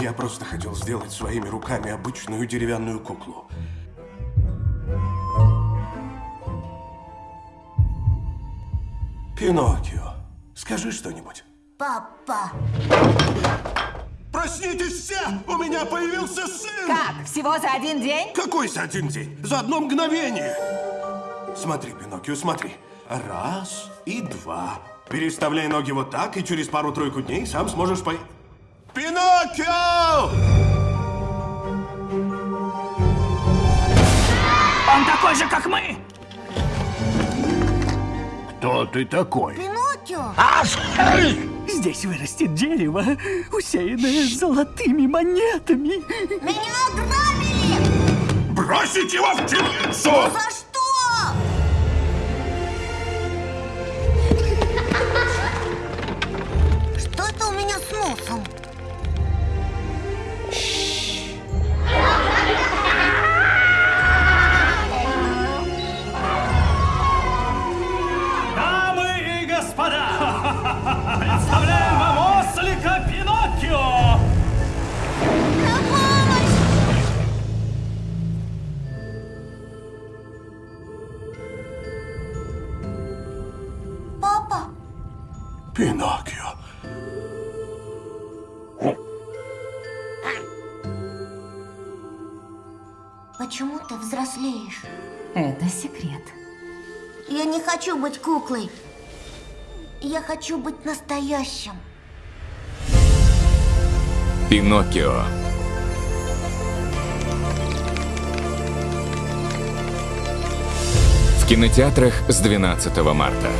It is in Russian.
Я просто хотел сделать своими руками обычную деревянную куклу. Пиноккио, скажи что-нибудь. Папа. Проснитесь все! У меня появился сын! Как? Всего за один день? Какой за один день? За одно мгновение! Смотри, Пиноккио, смотри. Раз и два. Переставляй ноги вот так, и через пару-тройку дней сам сможешь по... Пиноккио! Он такой же, как мы! Кто ты такой? Пиноккио. Здесь вырастет дерево, усеянное золотыми монетами. Меня ограбили. Бросить его в темницу! Представляем вам ослика Пиноккио! Папа. Пиноккио. Почему ты взрослеешь? Это секрет. Я не хочу быть куклой. Я хочу быть настоящим. Пиноккио. В кинотеатрах с 12 марта.